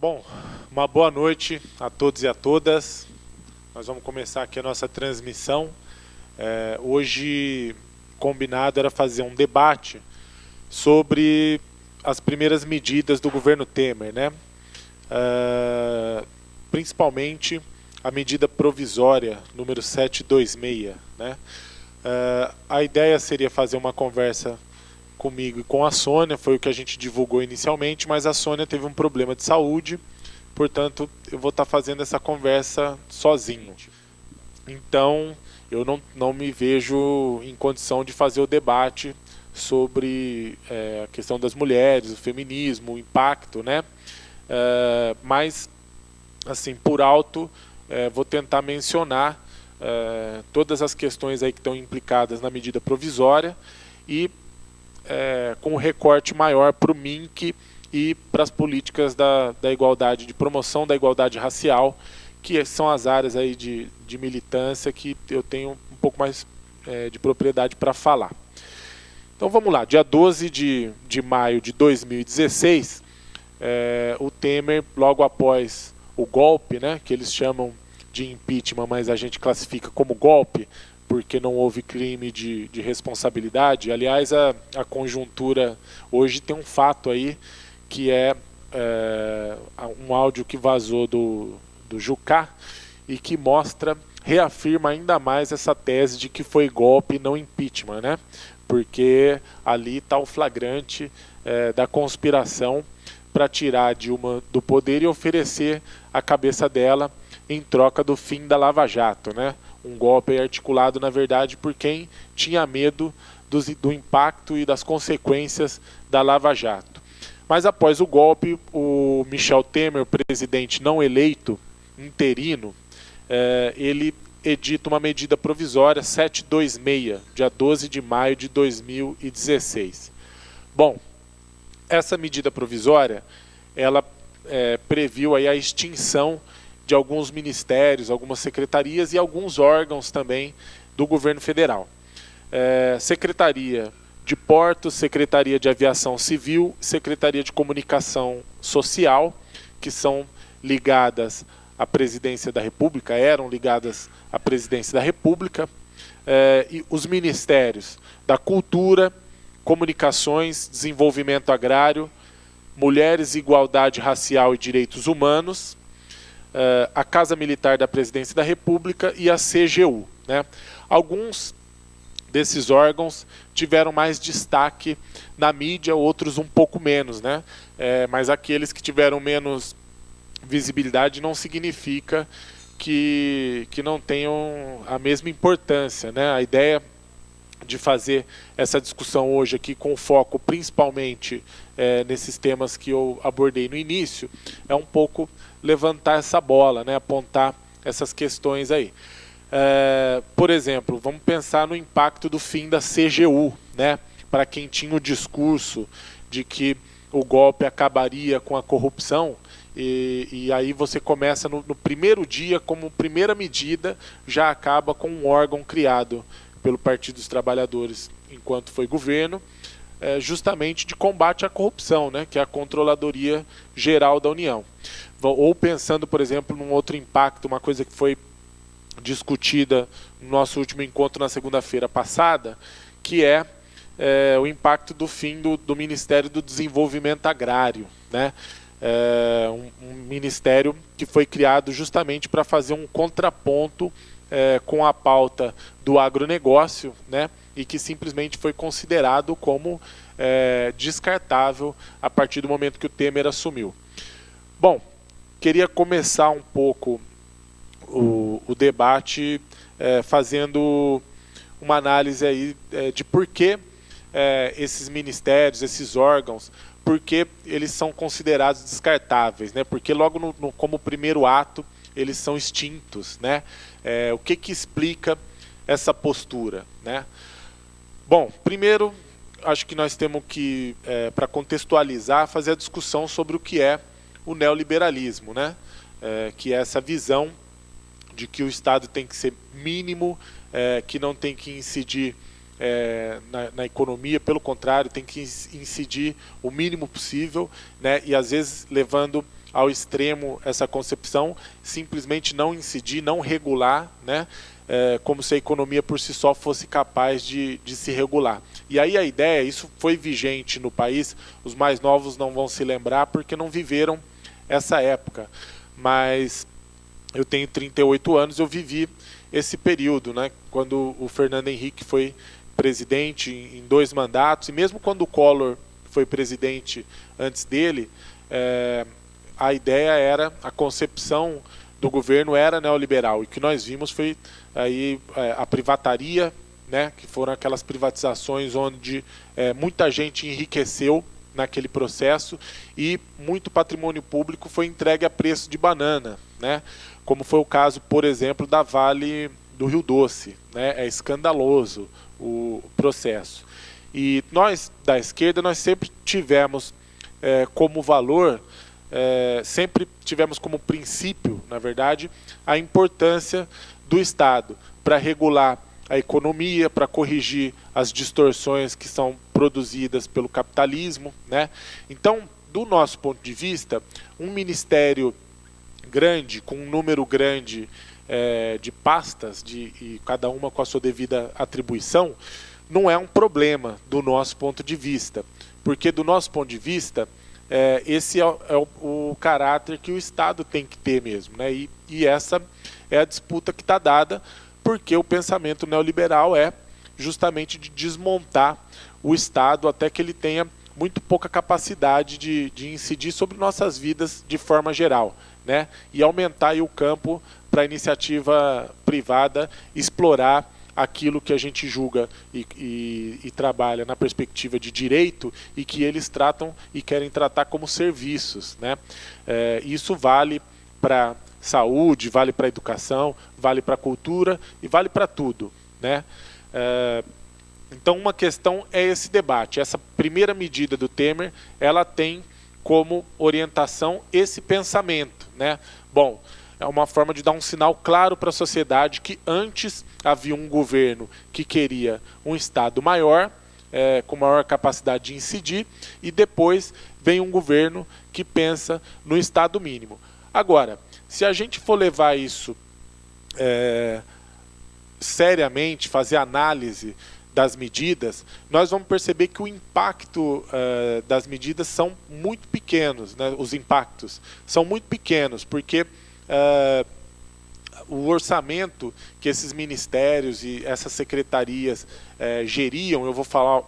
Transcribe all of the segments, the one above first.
Bom, uma boa noite a todos e a todas. Nós vamos começar aqui a nossa transmissão. É, hoje, combinado era fazer um debate sobre as primeiras medidas do governo Temer, né? É, principalmente a medida provisória número 726, né? É, a ideia seria fazer uma conversa comigo e com a Sônia, foi o que a gente divulgou inicialmente, mas a Sônia teve um problema de saúde, portanto eu vou estar tá fazendo essa conversa sozinho. Então eu não, não me vejo em condição de fazer o debate sobre é, a questão das mulheres, o feminismo, o impacto, né? É, mas, assim, por alto, é, vou tentar mencionar é, todas as questões aí que estão implicadas na medida provisória e é, com um recorte maior para o MINC e para as políticas da, da igualdade, de promoção da igualdade racial, que são as áreas aí de, de militância que eu tenho um pouco mais é, de propriedade para falar. Então vamos lá, dia 12 de, de maio de 2016, é, o Temer, logo após o golpe, né, que eles chamam de impeachment, mas a gente classifica como golpe, porque não houve crime de, de responsabilidade. Aliás, a, a conjuntura hoje tem um fato aí que é, é um áudio que vazou do, do Jucá e que mostra, reafirma ainda mais essa tese de que foi golpe não impeachment, né? Porque ali está o flagrante é, da conspiração para tirar Dilma do poder e oferecer a cabeça dela em troca do fim da Lava Jato, né? Um golpe articulado, na verdade, por quem tinha medo do, do impacto e das consequências da Lava Jato. Mas após o golpe, o Michel Temer, presidente não eleito, interino, eh, ele edita uma medida provisória 726, dia 12 de maio de 2016. Bom, essa medida provisória, ela eh, previu aí a extinção de alguns ministérios, algumas secretarias e alguns órgãos também do governo federal. É, Secretaria de Portos, Secretaria de Aviação Civil, Secretaria de Comunicação Social, que são ligadas à Presidência da República, eram ligadas à Presidência da República, é, e os ministérios da Cultura, Comunicações, Desenvolvimento Agrário, Mulheres, Igualdade Racial e Direitos Humanos, a Casa Militar da Presidência da República e a CGU. Né? Alguns desses órgãos tiveram mais destaque na mídia, outros um pouco menos, né? É, mas aqueles que tiveram menos visibilidade não significa que, que não tenham a mesma importância, né? A ideia de fazer essa discussão hoje aqui com foco principalmente é, nesses temas que eu abordei no início é um pouco levantar essa bola, né, apontar essas questões aí. É, por exemplo, vamos pensar no impacto do fim da CGU, né, para quem tinha o discurso de que o golpe acabaria com a corrupção, e, e aí você começa no, no, primeiro dia, como primeira medida, já acaba com um órgão criado pelo Partido dos Trabalhadores enquanto foi governo, é, justamente de combate à corrupção, né, que é a Controladoria Geral da União ou pensando, por exemplo, num outro impacto, uma coisa que foi discutida no nosso último encontro na segunda-feira passada, que é, é, o impacto do fim do, do, Ministério do Desenvolvimento Agrário, né? É, um, um, ministério que foi criado justamente para fazer um contraponto é, com a pauta do agronegócio, né? E que simplesmente foi considerado como descartável a partir do momento que o Temer assumiu. Bom, queria começar um pouco o, o debate é, fazendo uma análise aí é, de por que é, esses ministérios, esses órgãos, por que eles são considerados descartáveis, né? Porque logo no, no, como primeiro ato eles são extintos, né? É, o que que explica essa postura, né? Bom, primeiro acho que nós temos que, é, para contextualizar, fazer a discussão sobre o que é o neoliberalismo, né? É, que é essa visão de que o Estado tem que ser mínimo, é, que não tem que incidir é, na, na, economia, pelo contrário, tem que incidir o mínimo possível, né? e às vezes levando ao extremo essa concepção, simplesmente não incidir, não regular, né? É, como se a economia por si só fosse capaz de, de se regular. E aí a ideia, isso foi vigente no país, os mais novos não vão se lembrar porque não viveram essa época, mas eu tenho 38 anos, eu vivi esse período, né? quando o Fernando Henrique foi presidente em dois mandatos, e mesmo quando o Collor foi presidente antes dele, é, a ideia era, a concepção do governo era neoliberal, e o que nós vimos foi aí, é, a privataria, né, que foram aquelas privatizações onde é, muita gente enriqueceu naquele processo e muito patrimônio público foi entregue a preço de banana, né? como foi o caso, por exemplo, da Vale do Rio Doce. Né? É escandaloso o processo. E nós, da esquerda, nós sempre tivemos é, como valor, é, sempre tivemos como princípio, na verdade, a importância do Estado para regular a economia, para corrigir as distorções que são produzidas pelo capitalismo. Né? Então, do nosso ponto de vista, um ministério grande, com um número grande é, de pastas, de, e cada uma com a sua devida atribuição, não é um problema do nosso ponto de vista. Porque, do nosso ponto de vista, é, esse é, é o, o, caráter que o Estado tem que ter mesmo. Né? E, e essa é a disputa que está dada, porque o pensamento neoliberal é justamente de desmontar o Estado até que ele tenha muito pouca capacidade de, de incidir sobre nossas vidas de forma geral né? e aumentar o campo para a iniciativa privada explorar aquilo que a gente julga e, e, e, trabalha na perspectiva de direito e que eles tratam e querem tratar como serviços. Né? É, isso vale para saúde, vale para educação, vale para cultura e vale para tudo. Né? É, então uma questão é esse debate. Essa primeira medida do Temer, ela tem como orientação esse pensamento. Né? Bom, é uma forma de dar um sinal claro para a sociedade que antes havia um governo que queria um Estado maior, é, com maior capacidade de incidir, e depois vem um governo que pensa no Estado mínimo. Agora, se a gente for levar isso é, seriamente, fazer análise das medidas, nós vamos perceber que o impacto uh, das medidas são muito pequenos, né? os impactos são muito pequenos, porque uh, o orçamento que esses ministérios e essas secretarias uh, geriam, eu vou falar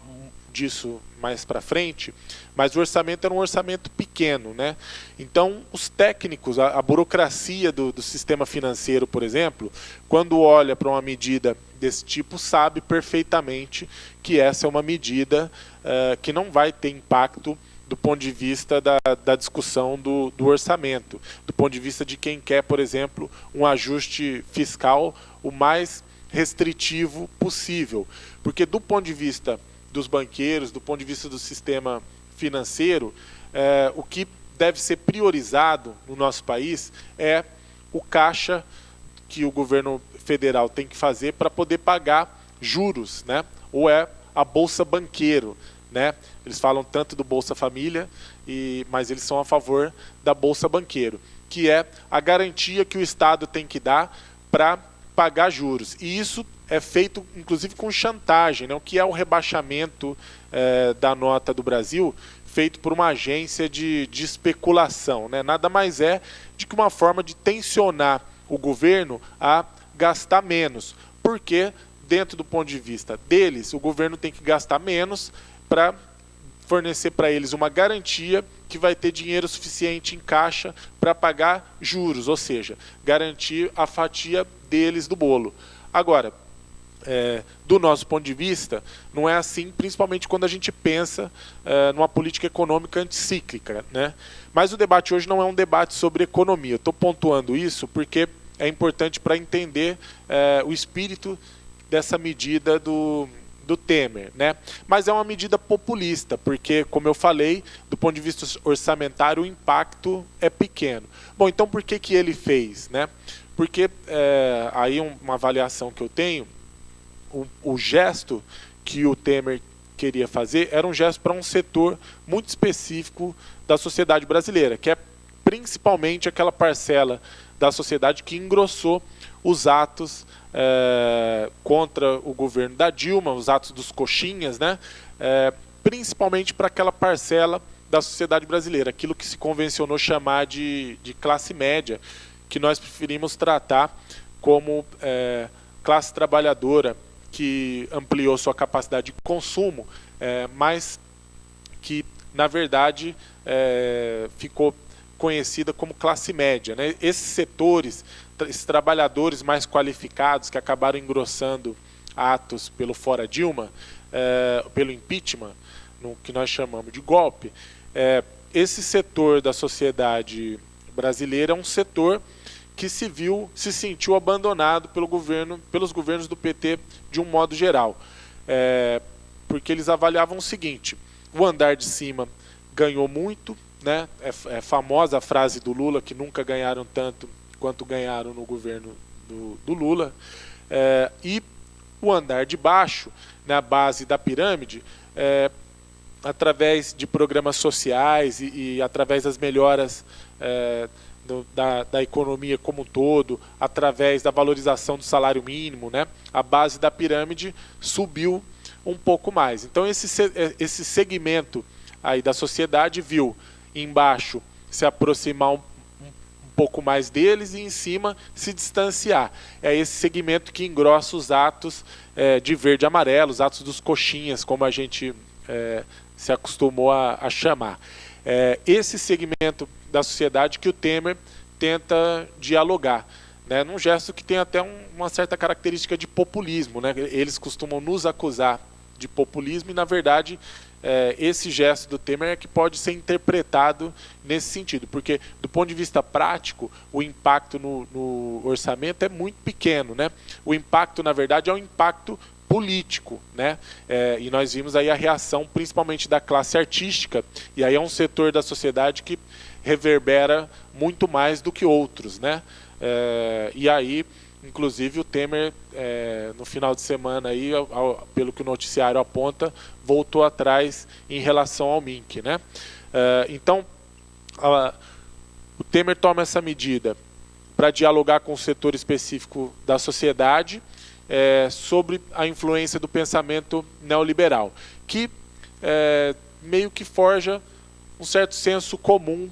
disso mais para frente, mas o orçamento era um orçamento pequeno. Né? Então, os técnicos, a, a burocracia do, do, sistema financeiro, por exemplo, quando olha para uma medida desse tipo, sabe perfeitamente que essa é uma medida uh, que não vai ter impacto do ponto de vista da, da discussão do, do, orçamento, do ponto de vista de quem quer, por exemplo, um ajuste fiscal o mais restritivo possível. Porque do ponto de vista dos banqueiros, do ponto de vista do sistema financeiro, é, o que deve ser priorizado no nosso país é o caixa que o governo federal tem que fazer para poder pagar juros, né? ou é a Bolsa Banqueiro. Né? Eles falam tanto do Bolsa Família, e, mas eles são a favor da Bolsa Banqueiro, que é a garantia que o Estado tem que dar para pagar juros. E isso é feito, inclusive, com chantagem, né? o que é o rebaixamento é, da nota do Brasil, feito por uma agência de, de especulação. Né? Nada mais é de que uma forma de tensionar o governo a gastar menos, porque, dentro do ponto de vista deles, o governo tem que gastar menos para fornecer para eles uma garantia que vai ter dinheiro suficiente em caixa para pagar juros, ou seja, garantir a fatia deles do bolo. Agora, é, do nosso ponto de vista, não é assim, principalmente quando a gente pensa é, numa política econômica anticíclica. Né? Mas o debate hoje não é um debate sobre economia. Estou pontuando isso porque é importante para entender é, o espírito dessa medida do, do Temer. Né? Mas é uma medida populista, porque, como eu falei, do ponto de vista orçamentário, o impacto é pequeno. Bom, então por que, que ele fez? Né? Porque é, aí uma avaliação que eu tenho o, o gesto que o Temer queria fazer era um gesto para um setor muito específico da sociedade brasileira, que é principalmente aquela parcela da sociedade que engrossou os atos é, contra o governo da Dilma, os atos dos coxinhas, né? É, principalmente para aquela parcela da sociedade brasileira, aquilo que se convencionou chamar de, de classe média, que nós preferimos tratar como é, classe trabalhadora que ampliou sua capacidade de consumo, mas que, na verdade, ficou conhecida como classe média. Né? Esses setores, esses trabalhadores mais qualificados que acabaram engrossando atos pelo fora Dilma, é, pelo impeachment, no que nós chamamos de golpe, é, esse setor da sociedade brasileira é um setor que se viu, se sentiu abandonado pelo governo, pelos governos do PT de um modo geral. É, porque eles avaliavam o seguinte, o andar de cima ganhou muito, né? É, é, famosa a frase do Lula que nunca ganharam tanto quanto ganharam no governo do, do Lula. É, e o andar de baixo, na base da pirâmide, é, através de programas sociais e, e através das melhoras é, do, da, da, economia como um todo, através da valorização do salário mínimo, né, a base da pirâmide subiu um pouco mais. Então esse, esse segmento aí da sociedade viu embaixo se aproximar um, um pouco mais deles e em cima se distanciar. É esse segmento que engrossa os atos é, de verde e amarelo, os atos dos coxinhas, como a gente é, se acostumou a, a chamar. É, esse segmento da sociedade que o Temer tenta dialogar, né, num gesto que tem até um, uma certa característica de populismo. Né? Eles costumam nos acusar de populismo e, na verdade, é, esse gesto do Temer é que pode ser interpretado nesse sentido, porque do ponto de vista prático, o impacto no, no orçamento é muito pequeno. Né? O impacto, na verdade, é um impacto político, né? É, e nós vimos aí a reação, principalmente da classe artística, e aí é um setor da sociedade que reverbera muito mais do que outros, né? É, e aí Inclusive o Temer, é, no final de semana, aí, ao, ao, pelo que o noticiário aponta, voltou atrás em relação ao Mink. Né? É, então, a, o Temer toma essa medida para dialogar com o setor específico da sociedade é, sobre a influência do pensamento neoliberal, que é, meio que forja um certo senso comum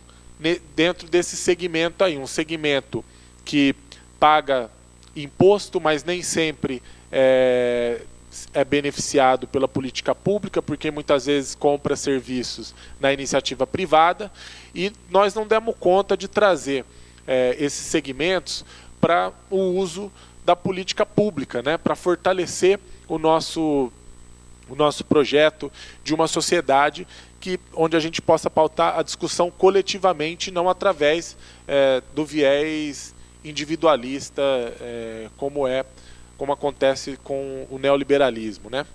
dentro desse segmento aí, um segmento que paga imposto, mas nem sempre é, é beneficiado pela política pública, porque muitas vezes compra serviços na iniciativa privada, e nós não demos conta de trazer é, esses segmentos para o uso da política pública, né, para fortalecer o nosso, o nosso projeto de uma sociedade que, onde a gente possa pautar a discussão coletivamente, não através é, do viés individualista, é, como é, como acontece com o neoliberalismo, né?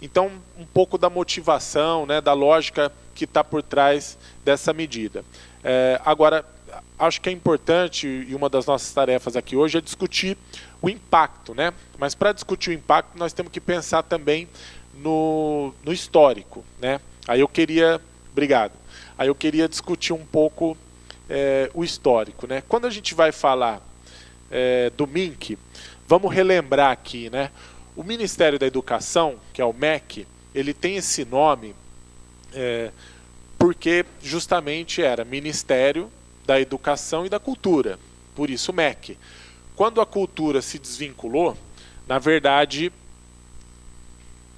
Então, um pouco da motivação, né, da lógica que está por trás dessa medida. É, agora, acho que é importante, e uma das nossas tarefas aqui hoje é discutir o impacto, né? Mas para discutir o impacto, nós temos que pensar também no, no histórico, né? Aí eu queria, obrigado. Aí eu queria discutir um pouco é, o histórico. Né? Quando a gente vai falar é, do MINC, vamos relembrar aqui, né? o Ministério da Educação, que é o MEC, ele tem esse nome é, porque justamente era Ministério da Educação e da Cultura, por isso MEC. Quando a cultura se desvinculou, na verdade,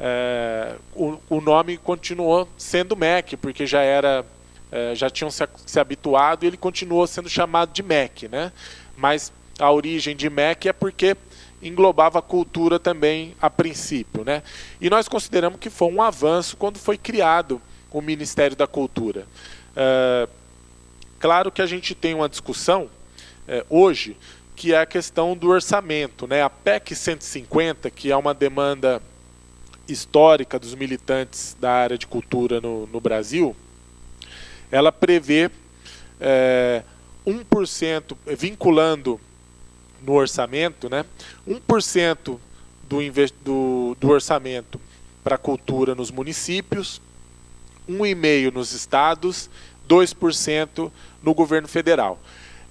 é, o, o, nome continuou sendo MEC, porque já era é, já tinham se, se, habituado e ele continuou sendo chamado de MEC. Né? Mas a origem de MEC é porque englobava a cultura também a princípio. Né? E nós consideramos que foi um avanço quando foi criado o Ministério da Cultura. É, claro que a gente tem uma discussão é, hoje que é a questão do orçamento. Né? A PEC 150, que é uma demanda histórica dos militantes da área de cultura no, no Brasil, ela prevê é, 1%, vinculando no orçamento, né, 1% do, do, do orçamento para a cultura nos municípios, 1,5% nos estados, 2% no governo federal.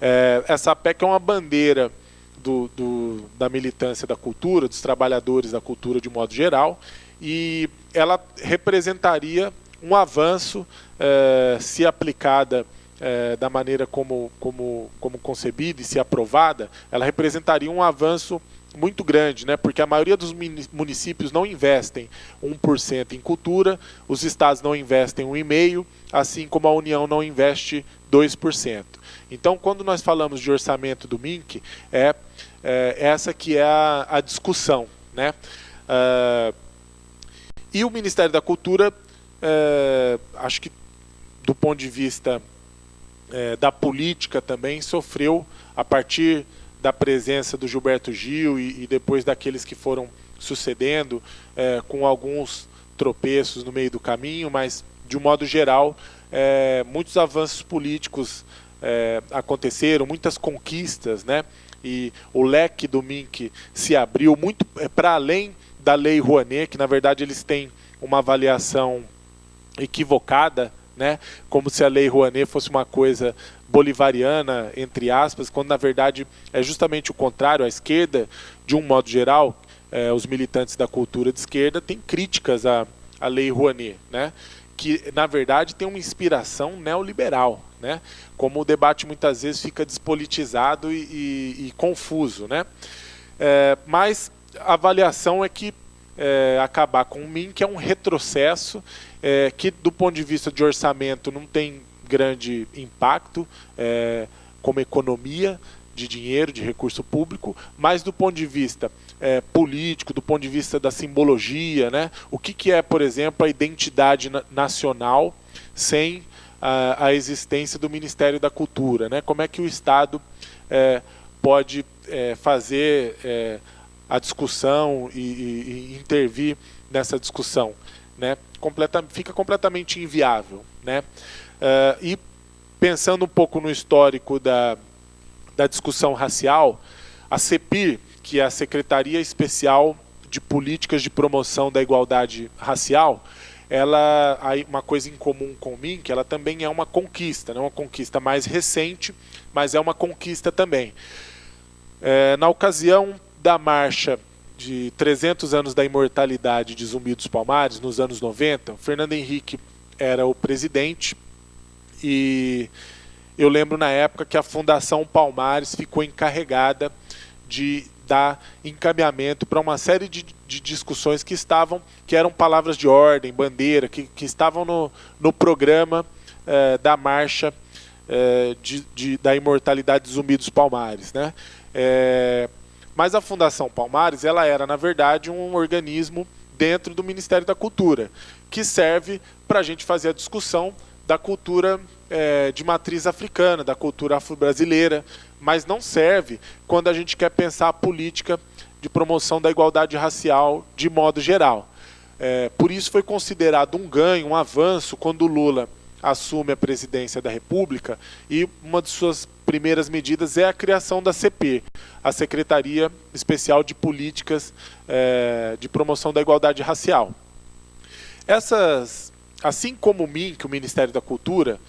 É, essa PEC é uma bandeira do, do, da militância da cultura, dos trabalhadores da cultura de modo geral, e ela representaria um avanço é, se aplicada é, da maneira como, como, como concebida e se aprovada, ela representaria um avanço muito grande, né? porque a maioria dos municípios não investem 1% em cultura, os estados não investem 1,5%, assim como a União não investe 2%. Então, quando nós falamos de orçamento do MINC, é, é essa que é a, a discussão. Né? Uh, e o Ministério da Cultura, uh, acho que do ponto de vista uh, da política também, sofreu a partir da presença do Gilberto Gil e, e depois daqueles que foram sucedendo, é, com alguns tropeços no meio do caminho, mas de um modo geral, é, muitos avanços políticos é, aconteceram, muitas conquistas, né? E o leque do MINC se abriu muito é, para além da lei Rouanet, que na verdade eles têm uma avaliação equivocada, né? Como se a lei Rouanet fosse uma coisa bolivariana, entre aspas, quando na verdade é justamente o contrário. A esquerda, de um modo geral, é, os militantes da cultura de esquerda têm críticas à, à lei Rouanet, né? que na verdade tem uma inspiração neoliberal, né? como o debate muitas vezes fica despolitizado e, e, e confuso. Né? É, mas a avaliação é que é, acabar com o MIN, que é um retrocesso, é, que do ponto de vista de orçamento não tem grande impacto é, como economia de dinheiro, de recurso público, mas do ponto de vista é, político, do ponto de vista da simbologia, né? o que, que é, por exemplo, a identidade nacional sem a, a, existência do Ministério da Cultura, né? como é que o Estado é, pode é, fazer é, a discussão e, e, e, intervir nessa discussão. Né? Completa, fica completamente inviável. Né? Uh, e pensando um pouco no histórico da, da discussão racial, a CEPIR, que é a Secretaria Especial de Políticas de Promoção da Igualdade Racial, ela uma coisa em comum com mim, que ela também é uma conquista, não é uma conquista mais recente, mas é uma conquista também. É, na ocasião da marcha de 300 anos da imortalidade de Zumbi dos Palmares, nos anos 90, Fernando Henrique era o presidente e eu lembro na época que a Fundação Palmares ficou encarregada de dar encaminhamento para uma série de, de, discussões que estavam, que eram palavras de ordem, bandeira, que, que estavam no, no programa eh, da marcha eh, de, de, da imortalidade dos zumbi dos Palmares. Né? Eh, mas a Fundação Palmares ela era, na verdade, um organismo dentro do Ministério da Cultura, que serve para a gente fazer a discussão da cultura é, de matriz africana, da cultura afro-brasileira, mas não serve quando a gente quer pensar a política de promoção da igualdade racial de modo geral. É, por isso foi considerado um ganho, um avanço, quando Lula assume a presidência da República e uma de suas primeiras medidas é a criação da CP, a Secretaria Especial de Políticas é, de Promoção da Igualdade Racial. Essas Assim como o MINC, o Ministério da Cultura,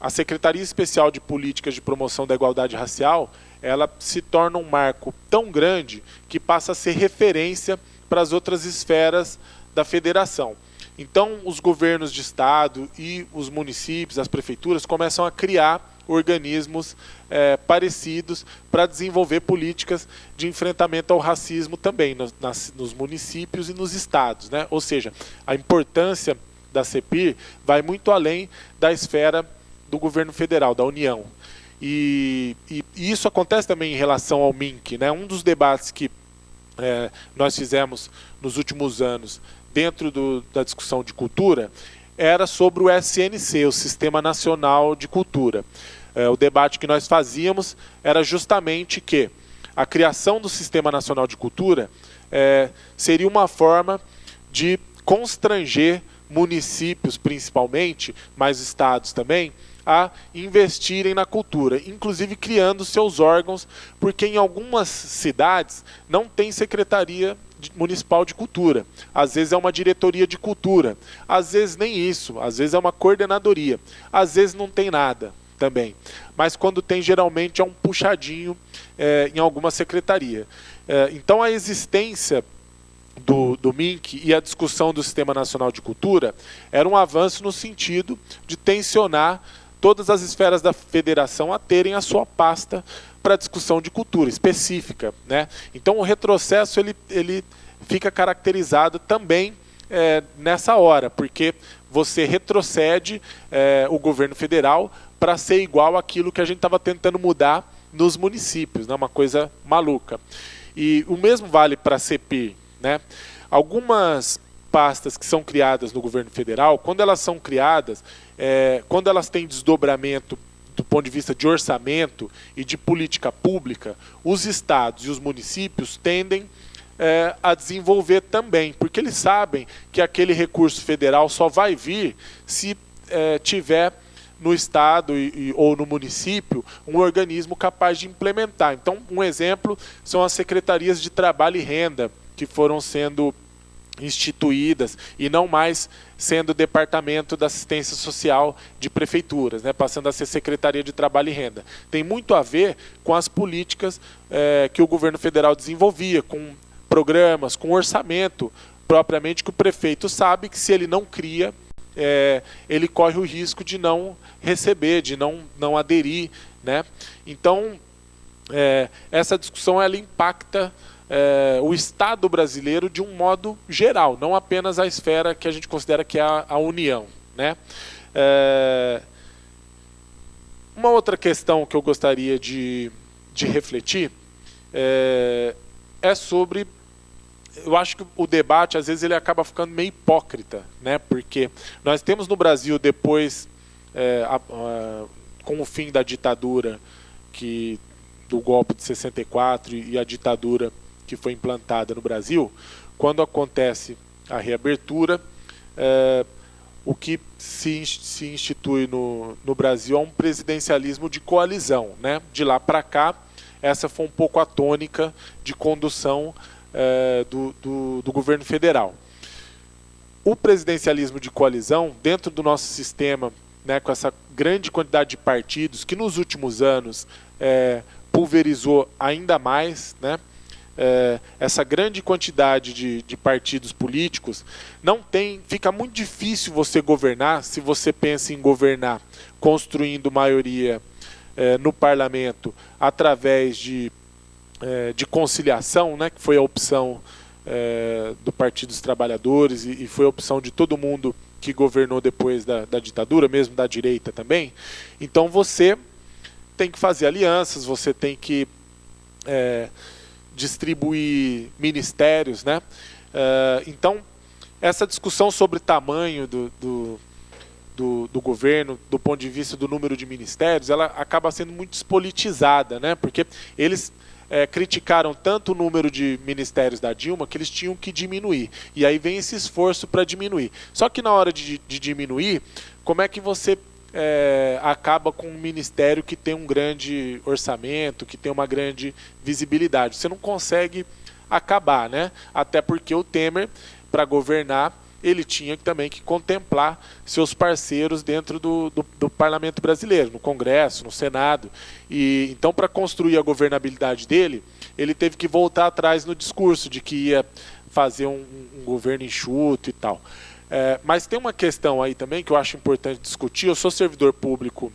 a Secretaria Especial de Políticas de Promoção da Igualdade Racial, ela se torna um marco tão grande que passa a ser referência para as outras esferas da federação. Então, os governos de estado e os municípios, as prefeituras, começam a criar organismos é, parecidos para desenvolver políticas de enfrentamento ao racismo também nos, nas, nos municípios e nos estados. Né? Ou seja, a importância da CEPIR vai muito além da esfera do governo federal, da União. E, e, e isso acontece também em relação ao MINC. Né? Um dos debates que é, nós fizemos nos últimos anos dentro do, da discussão de cultura era sobre o SNC, o Sistema Nacional de Cultura. É, o debate que nós fazíamos era justamente que a criação do Sistema Nacional de Cultura é, seria uma forma de constranger municípios principalmente, mas estados também, a investirem na cultura, inclusive criando seus órgãos, porque em algumas cidades não tem secretaria municipal de cultura, às vezes é uma diretoria de cultura, às vezes nem isso, às vezes é uma coordenadoria, às vezes não tem nada também. Mas quando tem, geralmente é um puxadinho é, em alguma secretaria. É, então a existência do, do MINC e a discussão do Sistema Nacional de Cultura era um avanço no sentido de tensionar todas as esferas da federação a terem a sua pasta para discussão de cultura específica. Né? Então o retrocesso ele, ele fica caracterizado também é, nessa hora, porque você retrocede é, o governo federal para ser igual àquilo que a gente estava tentando mudar nos municípios, né? uma coisa maluca. E o mesmo vale para a CPI. Né? Algumas pastas que são criadas no governo federal, quando elas são criadas, é, quando elas têm desdobramento do ponto de vista de orçamento e de política pública, os estados e os municípios tendem é, a desenvolver também, porque eles sabem que aquele recurso federal só vai vir se é, tiver no estado e, e, ou no município um organismo capaz de implementar. Então, um exemplo são as secretarias de trabalho e renda que foram sendo instituídas e não mais sendo departamento da assistência social de prefeituras, né, passando a ser secretaria de trabalho e renda. Tem muito a ver com as políticas é, que o governo federal desenvolvia, com programas, com orçamento propriamente que o prefeito sabe que se ele não cria, é, ele corre o risco de não receber, de não, não aderir. Né? Então, é, essa discussão ela impacta é, o Estado brasileiro de um modo geral, não apenas a esfera que a gente considera que é a, a União. Né? É, uma outra questão que eu gostaria de, de refletir é, é sobre eu acho que o debate às vezes ele acaba ficando meio hipócrita, né? Porque nós temos no Brasil depois a, a, com o fim da ditadura que do golpe de 64 e a ditadura que foi implantada no Brasil, quando acontece a reabertura, é, o que se, se institui no, no Brasil é um presidencialismo de coalizão. Né? De lá para cá, essa foi um pouco a tônica de condução é, do, do, do governo federal. O presidencialismo de coalizão, dentro do nosso sistema, né, com essa grande quantidade de partidos, que nos últimos anos é, pulverizou ainda mais, né, é, essa grande quantidade de, de, partidos políticos, não tem, fica muito difícil você governar se você pensa em governar construindo maioria é, no parlamento através de, é, de conciliação, né, que foi a opção é, do Partido dos Trabalhadores e, e, foi a opção de todo mundo que governou depois da, da ditadura, mesmo da direita também. Então você tem que fazer alianças, você tem que é, distribuir ministérios, né? Uh, então, essa discussão sobre tamanho do, do, do, do, governo, do ponto de vista do número de ministérios, ela acaba sendo muito despolitizada, né? Porque eles é, criticaram tanto o número de ministérios da Dilma que eles tinham que diminuir. E aí vem esse esforço para diminuir. Só que na hora de, de diminuir, como é que você é, acaba com um ministério que tem um grande orçamento, que tem uma grande visibilidade. Você não consegue acabar, né? Até porque o Temer, para governar, ele tinha também que contemplar seus parceiros dentro do, do, do, parlamento brasileiro, no Congresso, no Senado. E então, para construir a governabilidade dele, ele teve que voltar atrás no discurso de que ia fazer um, um governo enxuto e tal. É, mas tem uma questão aí também que eu acho importante discutir. Eu sou servidor público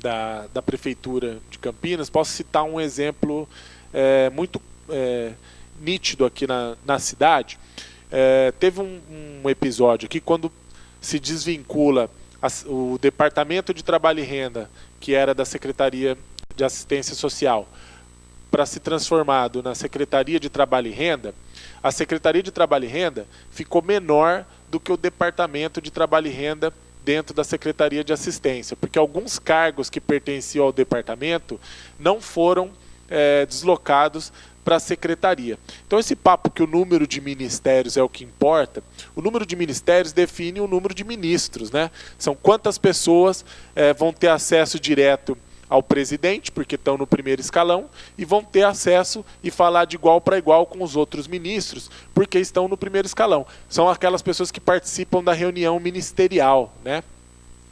da, da Prefeitura de Campinas. Posso citar um exemplo é, muito é, nítido aqui na, na cidade. É, teve um, um, episódio aqui quando se desvincula a, o Departamento de Trabalho e Renda, que era da Secretaria de Assistência Social, para se transformado na Secretaria de Trabalho e Renda, a Secretaria de Trabalho e Renda ficou menor do que o Departamento de Trabalho e Renda dentro da Secretaria de Assistência, porque alguns cargos que pertenciam ao departamento não foram é, deslocados para a secretaria. Então esse papo que o número de ministérios é o que importa, o número de ministérios define o número de ministros, né? São quantas pessoas é, vão ter acesso direto ao presidente, porque estão no primeiro escalão, e vão ter acesso e falar de igual para igual com os outros ministros, porque estão no primeiro escalão. São aquelas pessoas que participam da reunião ministerial. Né?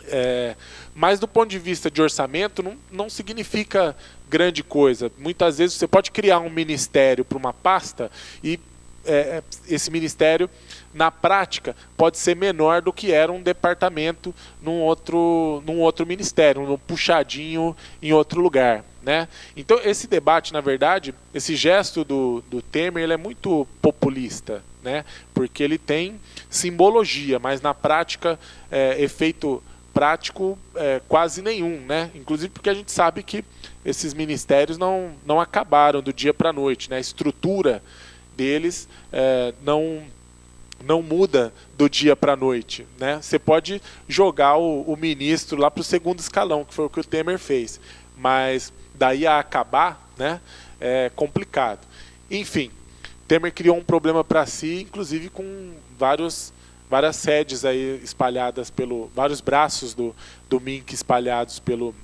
É, mas do ponto de vista de orçamento, não, não significa grande coisa. Muitas vezes você pode criar um ministério para uma pasta e é, esse ministério, na prática, pode ser menor do que era um departamento num outro, num outro ministério, um puxadinho em outro lugar. Né? Então, esse debate, na verdade, esse gesto do, do Temer, ele é muito populista, né? porque ele tem simbologia, mas na prática, é, efeito prático é, quase nenhum, né? Inclusive porque a gente sabe que esses ministérios não, não acabaram do dia para a noite, né? A estrutura deles é, não não muda do dia para a noite. Né? Você pode jogar o, o ministro lá para o segundo escalão, que foi o que o Temer fez. Mas daí a acabar né, é complicado. Enfim, Temer criou um problema para si, inclusive com vários, várias sedes aí espalhadas pelo. vários braços do, do MINC espalhados pelo,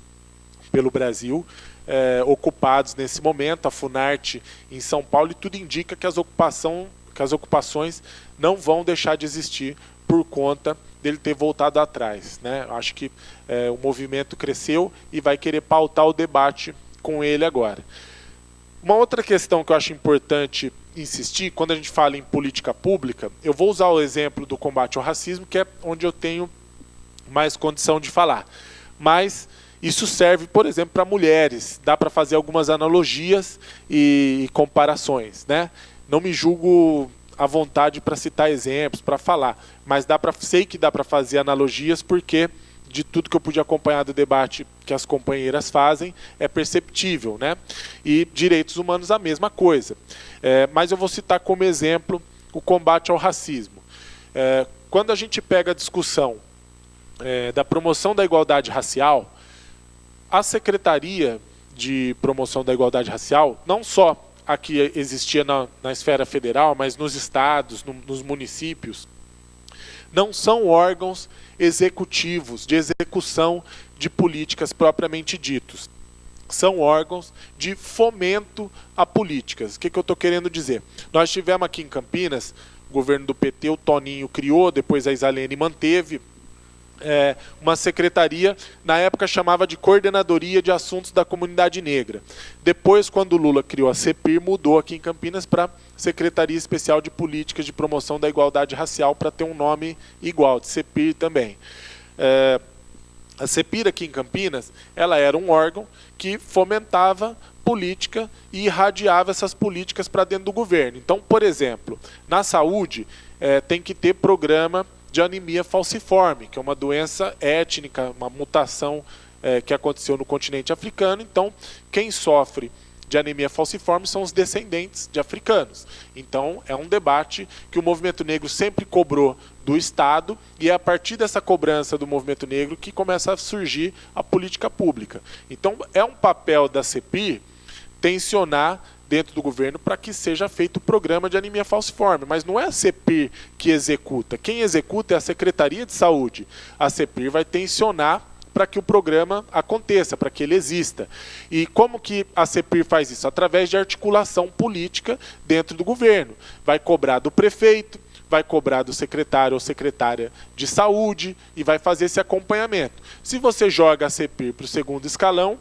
pelo Brasil é, ocupados nesse momento, a Funarte em São Paulo, e tudo indica que as, ocupação, que as ocupações não vão deixar de existir por conta dele ter voltado atrás. Né? Acho que é, o movimento cresceu e vai querer pautar o debate com ele agora. Uma outra questão que eu acho importante insistir, quando a gente fala em política pública, eu vou usar o exemplo do combate ao racismo, que é onde eu tenho mais condição de falar. Mas isso serve, por exemplo, para mulheres. Dá para fazer algumas analogias e comparações. Né? Não me julgo à vontade para citar exemplos, para falar, mas dá para sei que dá para fazer analogias porque de tudo que eu pude acompanhar do debate que as companheiras fazem é perceptível, né? E direitos humanos a mesma coisa. É, mas eu vou citar como exemplo o combate ao racismo. É, quando a gente pega a discussão é, da promoção da igualdade racial, a Secretaria de Promoção da Igualdade Racial, não só a que existia na, na esfera federal, mas nos estados, no, nos municípios, não são órgãos executivos de execução de políticas propriamente ditos. São órgãos de fomento a políticas. O que, que eu estou querendo dizer? Nós tivemos aqui em Campinas, o governo do PT, o Toninho criou, depois a Isalene manteve, é, uma secretaria, na época chamava de Coordenadoria de Assuntos da Comunidade Negra. Depois, quando Lula criou a CEPIR, mudou aqui em Campinas para Secretaria Especial de Políticas de Promoção da Igualdade Racial, para ter um nome igual, de CEPIR também. É, a CEPIR aqui em Campinas, ela era um órgão que fomentava política e irradiava essas políticas para dentro do governo. Então, por exemplo, na saúde, é, tem que ter programa de anemia falciforme, que é uma doença étnica, uma mutação é, que aconteceu no continente africano. Então, quem sofre de anemia falciforme são os descendentes de africanos. Então, é um debate que o movimento negro sempre cobrou do Estado e é a partir dessa cobrança do movimento negro que começa a surgir a política pública. Então, é um papel da CEPI tensionar dentro do governo para que seja feito o programa de anemia falciforme. Mas não é a CEPIR que executa. Quem executa é a Secretaria de Saúde. A CEPIR vai tensionar para que o programa aconteça, para que ele exista. E como que a CEPIR faz isso? Através de articulação política dentro do governo. Vai cobrar do prefeito, vai cobrar do secretário ou secretária de saúde e vai fazer esse acompanhamento. Se você joga a CEPIR para o segundo escalão,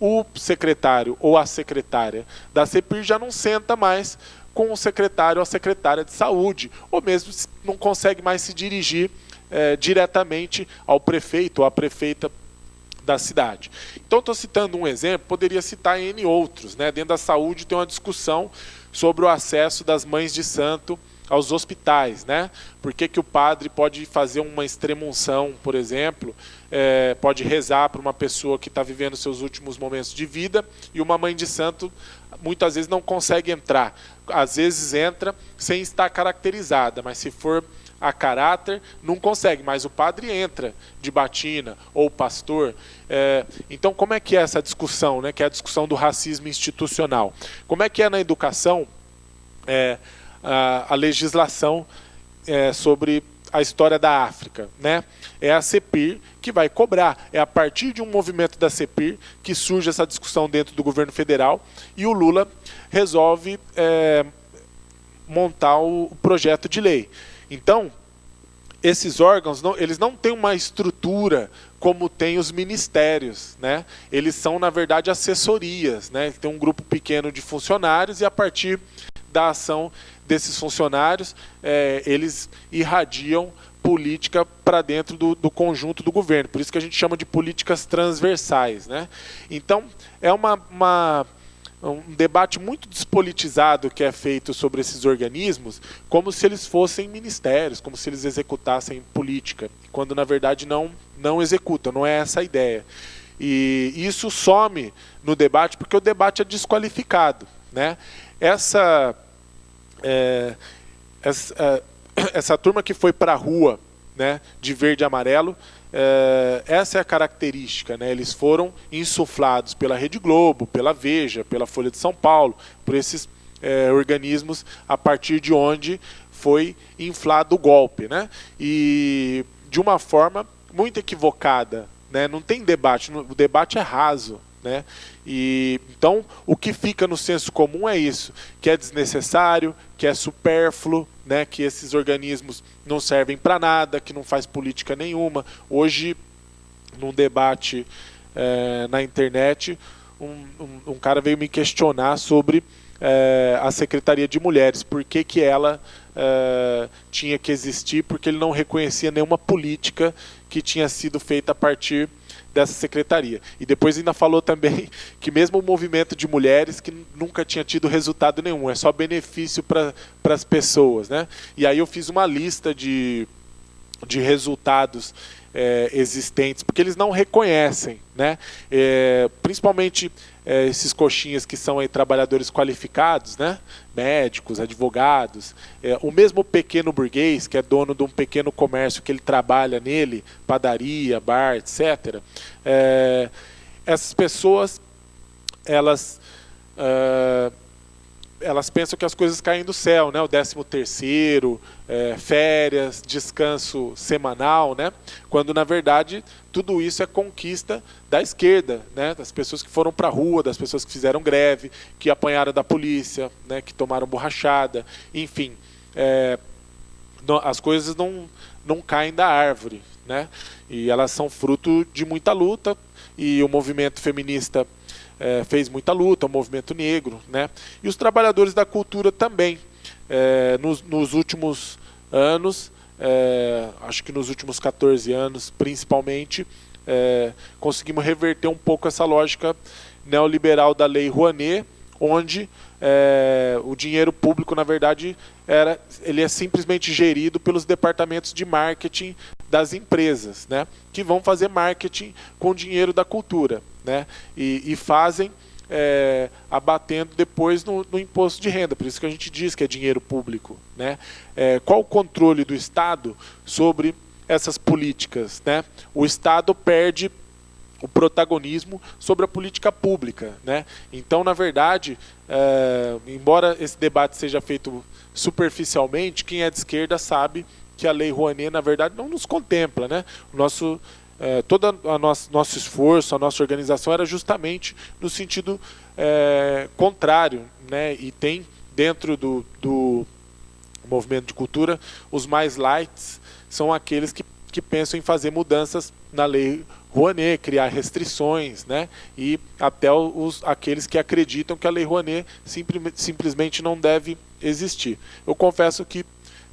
o secretário ou a secretária da CEPIR já não senta mais com o secretário ou a secretária de saúde, ou mesmo não consegue mais se dirigir é, diretamente ao prefeito ou à prefeita da cidade. Então, estou citando um exemplo, poderia citar N outros. Né? Dentro da saúde tem uma discussão sobre o acesso das mães de santo aos hospitais, né? Por que, que o padre pode fazer uma extremunção, por exemplo, é, pode rezar para uma pessoa que está vivendo seus últimos momentos de vida e uma mãe de santo muitas vezes não consegue entrar. Às vezes entra sem estar caracterizada, mas se for a caráter, não consegue, mas o padre entra de batina, ou pastor. É, então, como é que é essa discussão, né, que é a discussão do racismo institucional? Como é que é na educação? É, a, a legislação é, sobre a história da África, né? É a CEPIR que vai cobrar. É a partir de um movimento da CEPIR que surge essa discussão dentro do governo federal e o Lula resolve é, montar o projeto de lei. Então, esses órgãos não, eles não têm uma estrutura como tem os ministérios, né? Eles são na verdade assessorias, né? Tem um grupo pequeno de funcionários e a partir da ação desses funcionários, é, eles irradiam política para dentro do, do, conjunto do governo. Por isso que a gente chama de políticas transversais. Né? Então, é uma, uma, um debate muito despolitizado que é feito sobre esses organismos, como se eles fossem ministérios, como se eles executassem política, quando na verdade não, não executam, não é essa a ideia. E isso some no debate porque o debate é desqualificado. Né? Essa é, essa, é, essa, turma que foi para a rua né, de verde e amarelo, é, essa é a característica. Né? Eles foram insuflados pela Rede Globo, pela Veja, pela Folha de São Paulo, por esses é, organismos a partir de onde foi inflado o golpe. Né? E de uma forma muito equivocada. Né? Não tem debate, o debate é raso. Né? E então o que fica no senso comum é isso, que é desnecessário, que é supérfluo, né? Que esses organismos não servem para nada, que não faz política nenhuma. Hoje, num debate é, na internet, um, um, um, cara veio me questionar sobre é, a Secretaria de Mulheres, por que, que ela é, tinha que existir, porque ele não reconhecia nenhuma política que tinha sido feita a partir dessa secretaria. E depois ainda falou também que mesmo o movimento de mulheres que nunca tinha tido resultado nenhum, é só benefício para as pessoas. Né? E aí eu fiz uma lista de, de resultados é, existentes, porque eles não reconhecem, né? É, principalmente é, esses coxinhas que são aí, trabalhadores qualificados, né? médicos, advogados, é, o mesmo pequeno burguês, que é dono de um pequeno comércio que ele trabalha nele, padaria, bar, etc., é, essas pessoas, elas é, elas pensam que as coisas caem do céu, né? O 13 terceiro, é, férias, descanso semanal, né? Quando na verdade tudo isso é conquista da esquerda, né? Das pessoas que foram para a rua, das pessoas que fizeram greve, que apanharam da polícia, né? Que tomaram borrachada, enfim, é, não, as coisas não não caem da árvore, né? E elas são fruto de muita luta e o movimento feminista é, fez muita luta, o movimento negro, né? E os trabalhadores da cultura também. É, nos, nos, últimos anos, é, acho que nos últimos 14 anos, principalmente, é, conseguimos reverter um pouco essa lógica neoliberal da Lei Rouanet, onde é, o dinheiro público, na verdade, era, ele é simplesmente gerido pelos departamentos de marketing das empresas, né, que vão fazer marketing com o dinheiro da cultura né? e, e fazem é, abatendo depois no, no, imposto de renda. Por isso que a gente diz que é dinheiro público. Né? É, qual o controle do Estado sobre essas políticas? Né? O Estado perde o protagonismo sobre a política pública. Né? Então, na verdade, é, embora esse debate seja feito superficialmente, quem é de esquerda sabe que a Lei Rouanet, na verdade, não nos contempla. Né? O nosso é, todo o nosso, esforço, a nossa organização era justamente no sentido é, contrário, né? E tem dentro do, do movimento de cultura os mais lights são aqueles que, que pensam em fazer mudanças na lei Rouanet, criar restrições, né? E até os, aqueles que acreditam que a lei Rouanet simplesmente não deve existir. Eu confesso que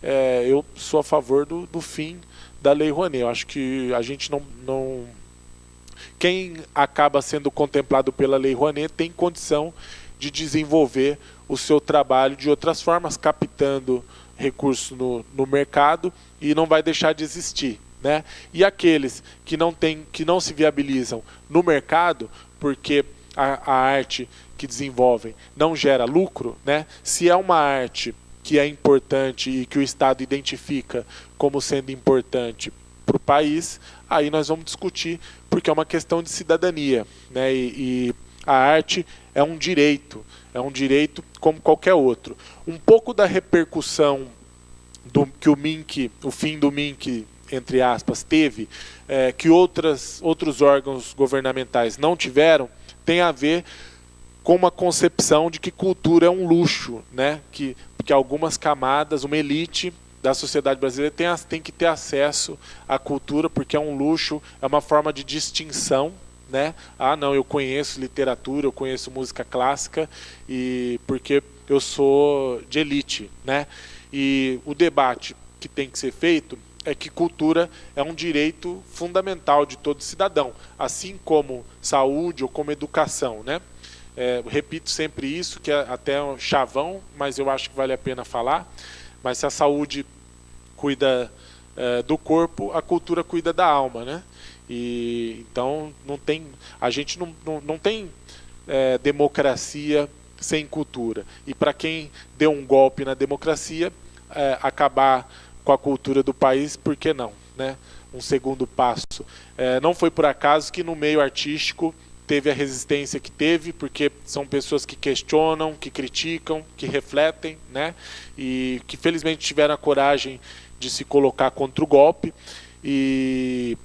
é, eu sou a favor do, do fim da Lei Rouanet. Eu acho que a gente não, não. Quem acaba sendo contemplado pela Lei Rouanet tem condição de desenvolver o seu trabalho de outras formas, captando recursos no, no mercado e não vai deixar de existir. Né? E aqueles que não, tem, que não se viabilizam no mercado, porque a, a arte que desenvolvem não gera lucro, né? se é uma arte que é importante e que o Estado identifica como sendo importante para o país, aí nós vamos discutir, porque é uma questão de cidadania. Né? E, e a arte é um direito, é um direito como qualquer outro. Um pouco da repercussão do, que o Mink, o fim do Mink, entre aspas, teve, é, que outras, outros órgãos governamentais não tiveram, tem a ver com uma concepção de que cultura é um luxo, né? que, que algumas camadas, uma elite da sociedade brasileira tem, tem que ter acesso à cultura, porque é um luxo, é uma forma de distinção. Né? Ah, não, eu conheço literatura, eu conheço música clássica, e porque eu sou de elite. Né? E o debate que tem que ser feito é que cultura é um direito fundamental de todo cidadão, assim como saúde ou como educação. Né? É, repito sempre isso, que é até um chavão, mas eu acho que vale a pena falar. Mas se a saúde cuida é, do corpo, a cultura cuida da alma, né? E então não tem, a gente não, não, não tem é, democracia sem cultura. E para quem deu um golpe na democracia, é, acabar com a cultura do país, por que não? Né? Um segundo passo. É, não foi por acaso que no meio artístico teve a resistência que teve, porque são pessoas que questionam, que criticam, que refletem, né? E que felizmente tiveram a coragem de se colocar contra o golpe. E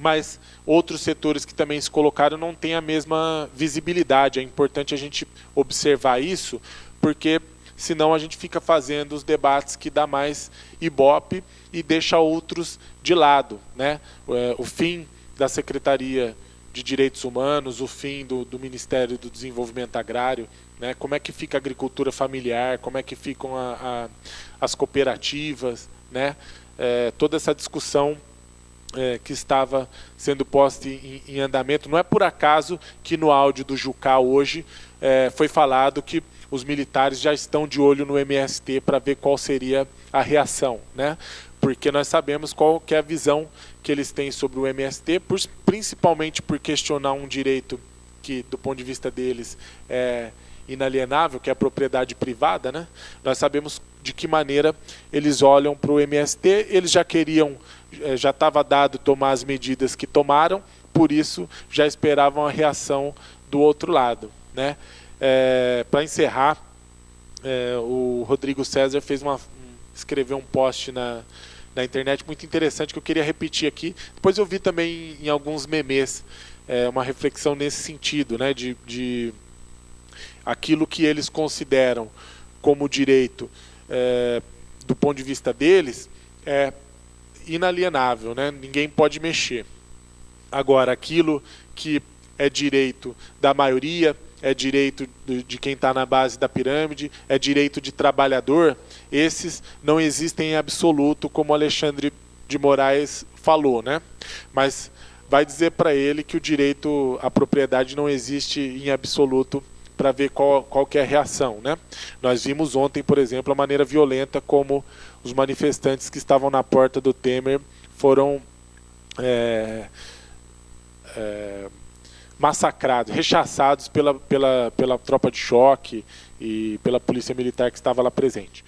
mas outros setores que também se colocaram não têm a mesma visibilidade. É importante a gente observar isso, porque senão a gente fica fazendo os debates que dá mais ibope e deixa outros de lado. Né? É, o fim da Secretaria de Direitos Humanos, o fim do, do Ministério do Desenvolvimento Agrário, né? como é que fica a agricultura familiar, como é que ficam a, a, as cooperativas, né? É, toda essa discussão é, que estava sendo posta em, em, andamento. Não é por acaso que no áudio do Jucal hoje é, foi falado que os militares já estão de olho no MST para ver qual seria a reação, né? Porque nós sabemos qual que é a visão que eles têm sobre o MST, por, principalmente por questionar um direito que, do ponto de vista deles, é inalienável, que é a propriedade privada, né? Nós sabemos de que maneira eles olham para o MST, eles já queriam, é, já estava dado tomar as medidas que tomaram, por isso já esperavam a reação do outro lado, né? É, Para encerrar, é, o Rodrigo César fez uma, escreveu um post na, na internet muito interessante que eu queria repetir aqui. Depois eu vi também em, alguns memes é, uma reflexão nesse sentido, né, de, de aquilo que eles consideram como direito é, do ponto de vista deles é inalienável, né? ninguém pode mexer. Agora, aquilo que é direito da maioria, é direito de quem está na base da pirâmide, é direito de trabalhador, esses não existem em absoluto, como Alexandre de Moraes falou, né? Mas vai dizer para ele que o direito à propriedade não existe em absoluto para ver qual, qual que é a reação, né? Nós vimos ontem, por exemplo, a maneira violenta como os manifestantes que estavam na porta do Temer foram é, é, massacrados, rechaçados pela, pela, pela tropa de choque e pela polícia militar que estava lá presente.